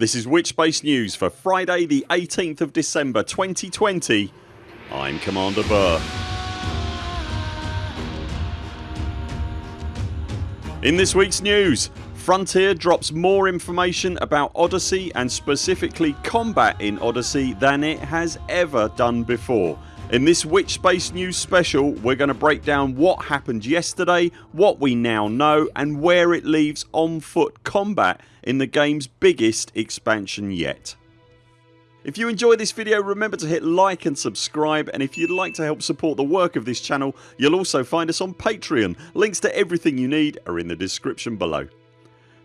This is Witchbase News for Friday the 18th of December 2020 I'm Commander Burr. In this weeks news Frontier drops more information about Odyssey and specifically combat in Odyssey than it has ever done before. In this Witchbase News special we're going to break down what happened yesterday, what we now know and where it leaves on foot combat in the games biggest expansion yet. If you enjoy this video remember to hit like and subscribe and if you'd like to help support the work of this channel you'll also find us on Patreon. Links to everything you need are in the description below.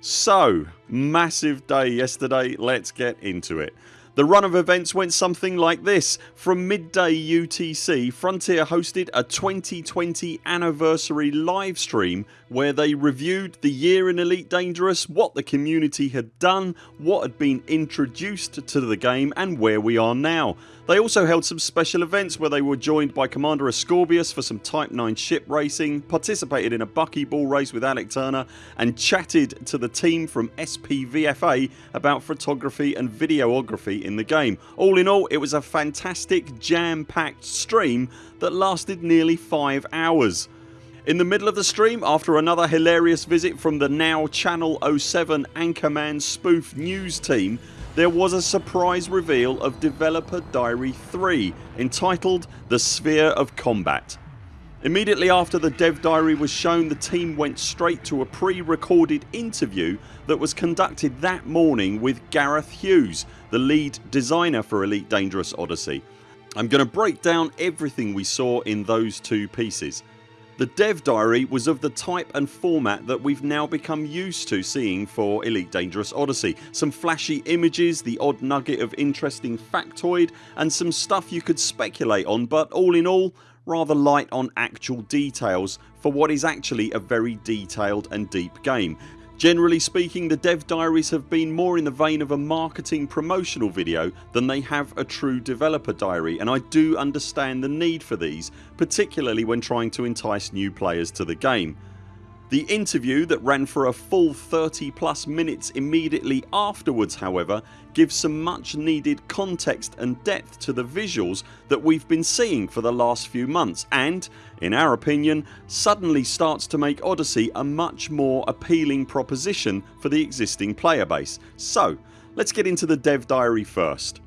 So massive day yesterday let's get into it. The run of events went something like this. From midday UTC Frontier hosted a 2020 anniversary livestream where they reviewed the year in Elite Dangerous, what the community had done, what had been introduced to the game and where we are now. They also held some special events where they were joined by Commander Ascorbius for some Type 9 ship racing, participated in a buckyball race with Alec Turner and chatted to the team from SPVFA about photography and videography in the game. All in all it was a fantastic jam packed stream that lasted nearly 5 hours. In the middle of the stream after another hilarious visit from the now Channel 07 Anchorman spoof news team there was a surprise reveal of Developer Diary 3 entitled The Sphere of Combat. Immediately after the dev diary was shown the team went straight to a pre-recorded interview that was conducted that morning with Gareth Hughes the lead designer for Elite Dangerous Odyssey. I'm going to break down everything we saw in those two pieces. The dev diary was of the type and format that we've now become used to seeing for Elite Dangerous Odyssey. Some flashy images, the odd nugget of interesting factoid and some stuff you could speculate on but all in all rather light on actual details for what is actually a very detailed and deep game Generally speaking the dev diaries have been more in the vein of a marketing promotional video than they have a true developer diary and I do understand the need for these particularly when trying to entice new players to the game. The interview that ran for a full 30 plus minutes immediately afterwards however gives some much needed context and depth to the visuals that we've been seeing for the last few months and, in our opinion, suddenly starts to make Odyssey a much more appealing proposition for the existing player base. So let's get into the dev diary first.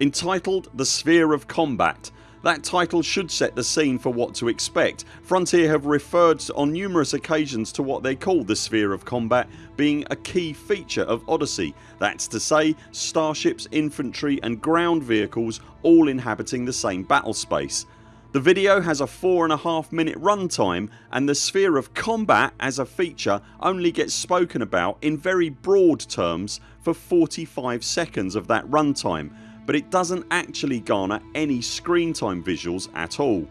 Entitled The Sphere of Combat that title should set the scene for what to expect. Frontier have referred on numerous occasions to what they call the sphere of combat being a key feature of Odyssey. That's to say starships, infantry and ground vehicles all inhabiting the same battle space. The video has a 4.5 minute runtime and the sphere of combat as a feature only gets spoken about in very broad terms for 45 seconds of that runtime but it doesn't actually garner any screen time visuals at all.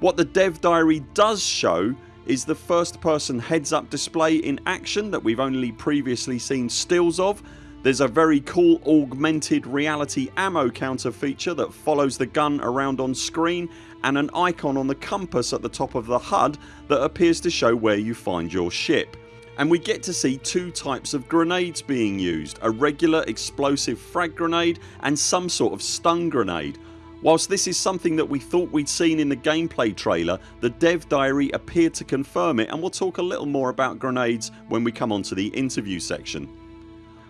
What the dev diary does show is the first person heads up display in action that we've only previously seen stills of. There's a very cool augmented reality ammo counter feature that follows the gun around on screen and an icon on the compass at the top of the HUD that appears to show where you find your ship and we get to see two types of grenades being used a regular explosive frag grenade and some sort of stun grenade. Whilst this is something that we thought we'd seen in the gameplay trailer the dev diary appeared to confirm it and we'll talk a little more about grenades when we come on to the interview section.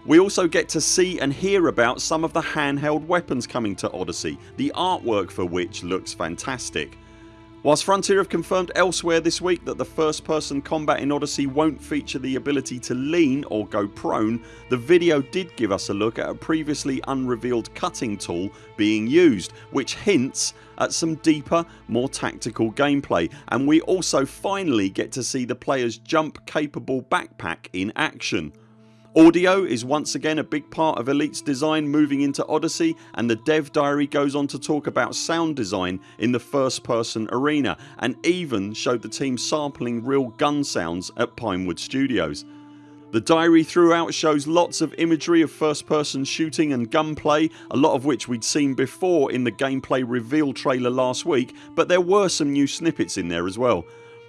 We also get to see and hear about some of the handheld weapons coming to Odyssey, the artwork for which looks fantastic. Whilst Frontier have confirmed elsewhere this week that the first person combat in Odyssey won't feature the ability to lean or go prone the video did give us a look at a previously unrevealed cutting tool being used which hints at some deeper more tactical gameplay and we also finally get to see the players jump capable backpack in action. Audio is once again a big part of Elite's design moving into Odyssey and the dev diary goes on to talk about sound design in the first person arena and even showed the team sampling real gun sounds at Pinewood Studios. The diary throughout shows lots of imagery of first person shooting and gunplay a lot of which we'd seen before in the gameplay reveal trailer last week but there were some new snippets in there as well.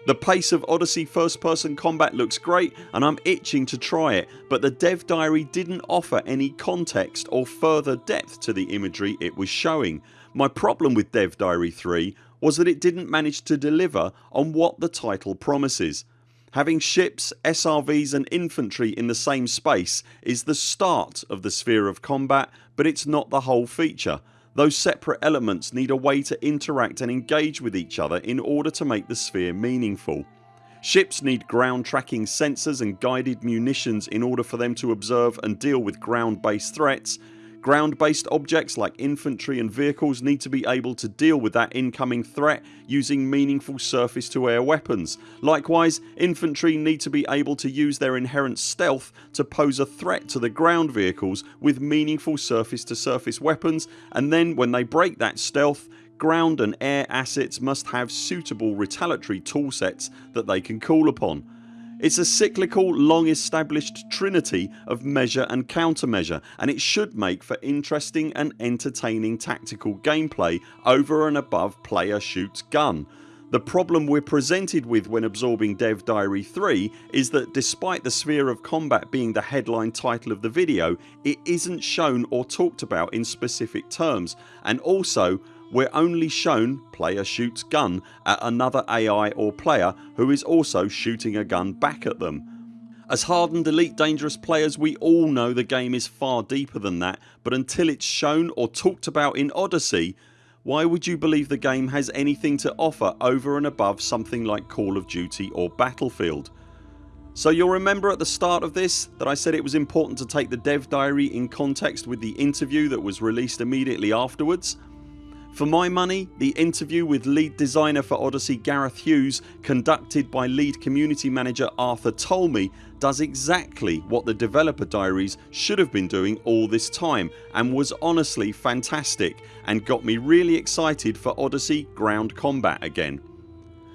The pace of Odyssey first person combat looks great and I'm itching to try it but the dev diary didn't offer any context or further depth to the imagery it was showing. My problem with Dev Diary 3 was that it didn't manage to deliver on what the title promises. Having ships, SRVs and infantry in the same space is the start of the sphere of combat but it's not the whole feature. Those separate elements need a way to interact and engage with each other in order to make the sphere meaningful. Ships need ground tracking sensors and guided munitions in order for them to observe and deal with ground based threats Ground based objects like infantry and vehicles need to be able to deal with that incoming threat using meaningful surface to air weapons. Likewise infantry need to be able to use their inherent stealth to pose a threat to the ground vehicles with meaningful surface to surface weapons and then when they break that stealth ground and air assets must have suitable retaliatory toolsets that they can call upon. It's a cyclical long established trinity of measure and countermeasure and it should make for interesting and entertaining tactical gameplay over and above player shoots gun. The problem we're presented with when absorbing Dev Diary 3 is that despite the sphere of combat being the headline title of the video it isn't shown or talked about in specific terms and also we're only shown player shoots gun at another AI or player who is also shooting a gun back at them. As hardened elite dangerous players we all know the game is far deeper than that but until it's shown or talked about in Odyssey why would you believe the game has anything to offer over and above something like Call of Duty or Battlefield? So you'll remember at the start of this that I said it was important to take the dev diary in context with the interview that was released immediately afterwards. For my money the interview with lead designer for Odyssey Gareth Hughes conducted by lead community manager Arthur Tolmie does exactly what the developer diaries should have been doing all this time and was honestly fantastic and got me really excited for Odyssey ground combat again.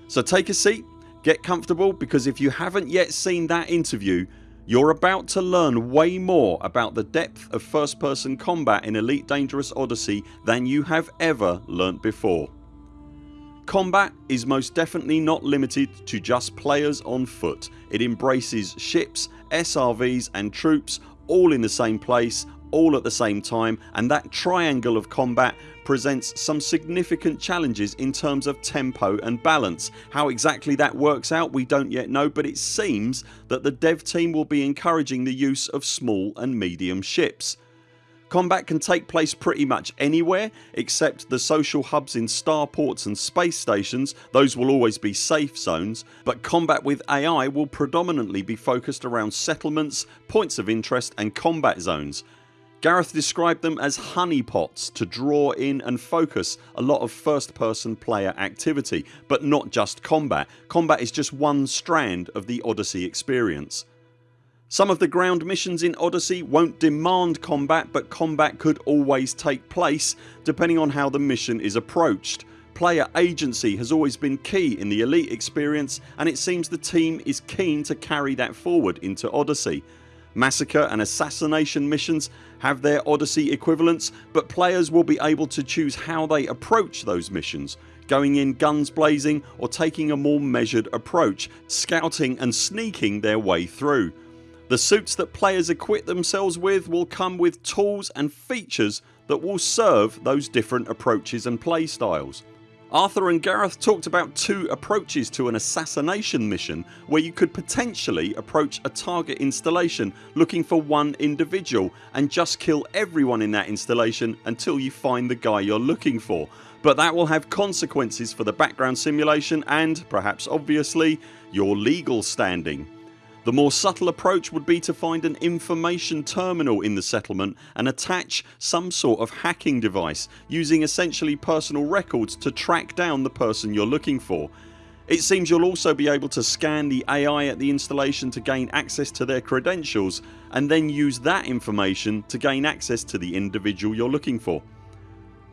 So take a seat, get comfortable because if you haven't yet seen that interview you're about to learn way more about the depth of first person combat in Elite Dangerous Odyssey than you have ever learnt before. Combat is most definitely not limited to just players on foot. It embraces ships, SRVs and troops all in the same place all at the same time and that triangle of combat presents some significant challenges in terms of tempo and balance. How exactly that works out we don't yet know but it seems that the dev team will be encouraging the use of small and medium ships. Combat can take place pretty much anywhere except the social hubs in starports and space stations those will always be safe zones but combat with AI will predominantly be focused around settlements, points of interest and combat zones. Gareth described them as honeypots to draw in and focus a lot of first person player activity but not just combat. Combat is just one strand of the Odyssey experience. Some of the ground missions in Odyssey won't demand combat but combat could always take place depending on how the mission is approached. Player agency has always been key in the Elite experience and it seems the team is keen to carry that forward into Odyssey. Massacre and assassination missions have their Odyssey equivalents but players will be able to choose how they approach those missions going in guns blazing or taking a more measured approach, scouting and sneaking their way through. The suits that players equip themselves with will come with tools and features that will serve those different approaches and play styles. Arthur and Gareth talked about two approaches to an assassination mission where you could potentially approach a target installation looking for one individual and just kill everyone in that installation until you find the guy you're looking for but that will have consequences for the background simulation and, perhaps obviously, your legal standing. The more subtle approach would be to find an information terminal in the settlement and attach some sort of hacking device using essentially personal records to track down the person you're looking for. It seems you'll also be able to scan the AI at the installation to gain access to their credentials and then use that information to gain access to the individual you're looking for.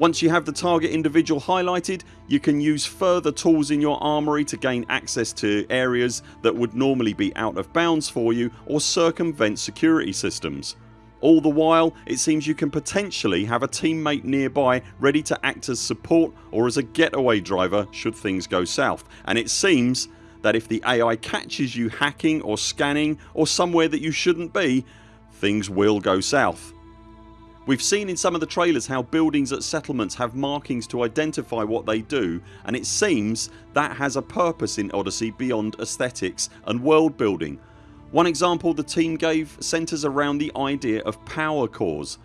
Once you have the target individual highlighted you can use further tools in your armoury to gain access to areas that would normally be out of bounds for you or circumvent security systems. All the while it seems you can potentially have a teammate nearby ready to act as support or as a getaway driver should things go south and it seems that if the AI catches you hacking or scanning or somewhere that you shouldn't be things will go south. We've seen in some of the trailers how buildings at settlements have markings to identify what they do and it seems that has a purpose in Odyssey beyond aesthetics and world building. One example the team gave centres around the idea of power cores.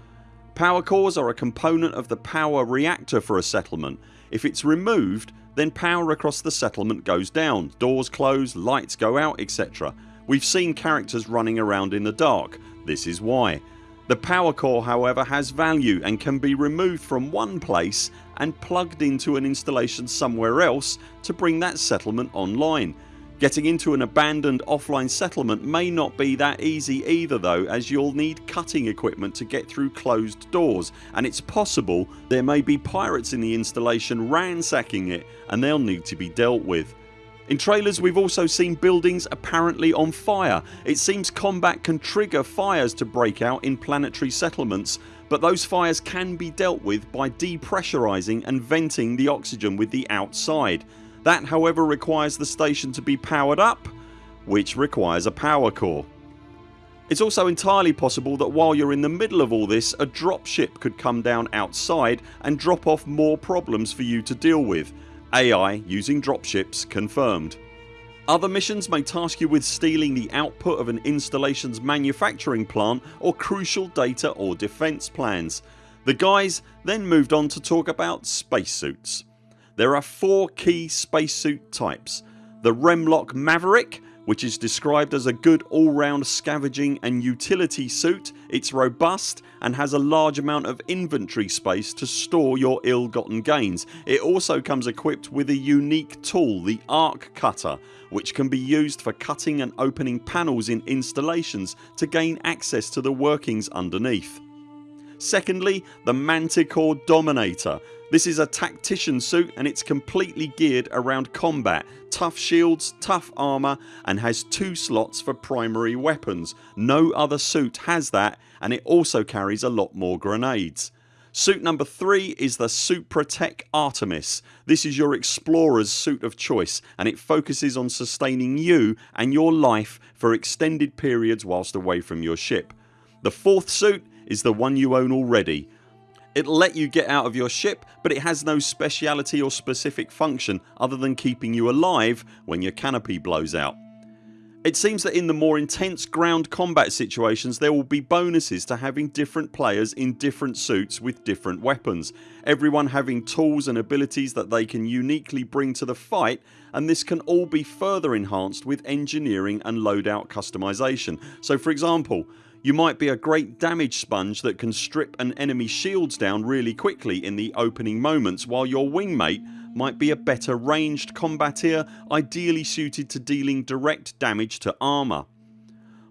Power cores are a component of the power reactor for a settlement. If it's removed then power across the settlement goes down, doors close, lights go out etc. We've seen characters running around in the dark. This is why. The power core however has value and can be removed from one place and plugged into an installation somewhere else to bring that settlement online. Getting into an abandoned offline settlement may not be that easy either though as you'll need cutting equipment to get through closed doors and it's possible there may be pirates in the installation ransacking it and they'll need to be dealt with. In trailers we've also seen buildings apparently on fire. It seems combat can trigger fires to break out in planetary settlements but those fires can be dealt with by depressurising and venting the oxygen with the outside. That however requires the station to be powered up which requires a power core. It's also entirely possible that while you're in the middle of all this a dropship could come down outside and drop off more problems for you to deal with AI using dropships confirmed. Other missions may task you with stealing the output of an installations manufacturing plant or crucial data or defence plans. The guys then moved on to talk about spacesuits. There are four key spacesuit types. The Remlok Maverick which is described as a good all round scavenging and utility suit. It's robust and has a large amount of inventory space to store your ill gotten gains. It also comes equipped with a unique tool the arc cutter which can be used for cutting and opening panels in installations to gain access to the workings underneath. Secondly the Manticore Dominator this is a tactician suit and it's completely geared around combat, tough shields, tough armour and has two slots for primary weapons. No other suit has that and it also carries a lot more grenades. Suit number 3 is the Supratech Artemis. This is your explorers suit of choice and it focuses on sustaining you and your life for extended periods whilst away from your ship. The fourth suit is the one you own already It'll let you get out of your ship but it has no speciality or specific function other than keeping you alive when your canopy blows out. It seems that in the more intense ground combat situations there will be bonuses to having different players in different suits with different weapons. Everyone having tools and abilities that they can uniquely bring to the fight and this can all be further enhanced with engineering and loadout customisation. So for example you might be a great damage sponge that can strip an enemy shields down really quickly in the opening moments while your wingmate might be a better ranged combateer ideally suited to dealing direct damage to armour.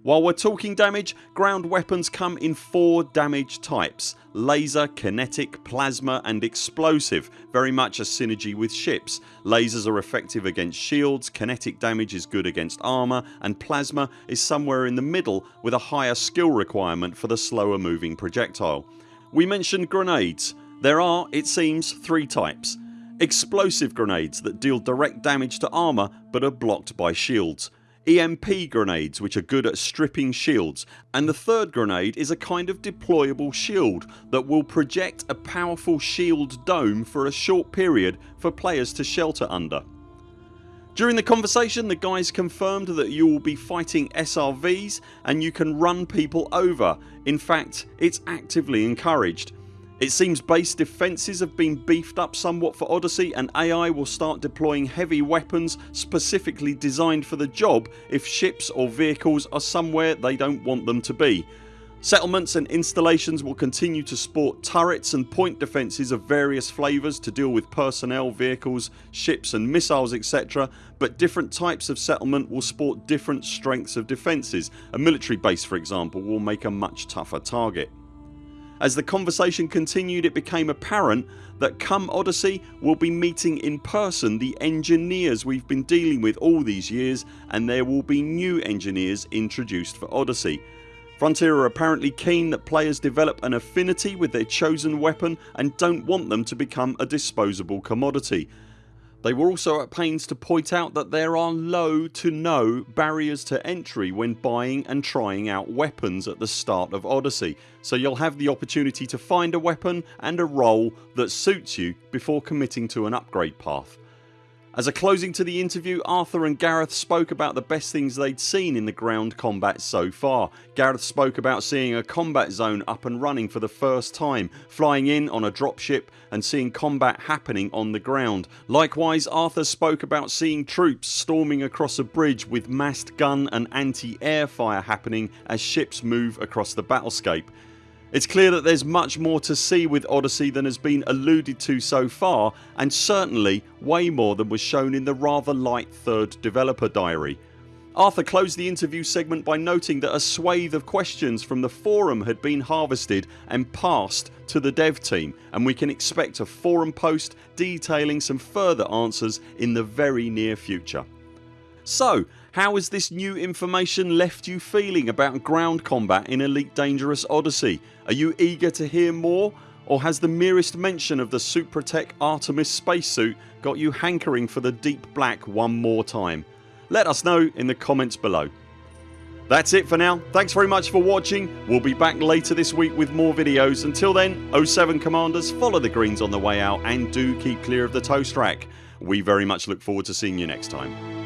While we're talking damage ground weapons come in 4 damage types laser, kinetic, plasma and explosive very much a synergy with ships. Lasers are effective against shields, kinetic damage is good against armour and plasma is somewhere in the middle with a higher skill requirement for the slower moving projectile. We mentioned grenades. There are, it seems, three types. Explosive grenades that deal direct damage to armour but are blocked by shields. EMP grenades which are good at stripping shields and the third grenade is a kind of deployable shield that will project a powerful shield dome for a short period for players to shelter under. During the conversation the guys confirmed that you will be fighting SRVs and you can run people over. In fact it's actively encouraged. It seems base defences have been beefed up somewhat for Odyssey and AI will start deploying heavy weapons specifically designed for the job if ships or vehicles are somewhere they don't want them to be. Settlements and installations will continue to sport turrets and point defences of various flavours to deal with personnel, vehicles, ships and missiles etc but different types of settlement will sport different strengths of defences. A military base for example will make a much tougher target. As the conversation continued it became apparent that come Odyssey we'll be meeting in person the engineers we've been dealing with all these years and there will be new engineers introduced for Odyssey. Frontier are apparently keen that players develop an affinity with their chosen weapon and don't want them to become a disposable commodity. They were also at pains to point out that there are low to no barriers to entry when buying and trying out weapons at the start of Odyssey so you'll have the opportunity to find a weapon and a role that suits you before committing to an upgrade path. As a closing to the interview Arthur and Gareth spoke about the best things they'd seen in the ground combat so far. Gareth spoke about seeing a combat zone up and running for the first time, flying in on a dropship and seeing combat happening on the ground. Likewise Arthur spoke about seeing troops storming across a bridge with massed gun and anti-air fire happening as ships move across the battlescape. It's clear that there's much more to see with Odyssey than has been alluded to so far and certainly way more than was shown in the rather light third developer diary. Arthur closed the interview segment by noting that a swathe of questions from the forum had been harvested and passed to the dev team and we can expect a forum post detailing some further answers in the very near future. So how has this new information left you feeling about ground combat in Elite Dangerous Odyssey? Are you eager to hear more or has the merest mention of the Supratech Artemis spacesuit got you hankering for the deep black one more time? Let us know in the comments below. That's it for now. Thanks very much for watching. We'll be back later this week with more videos. Until then 0 7 CMDRs follow the greens on the way out and do keep clear of the toast rack. We very much look forward to seeing you next time.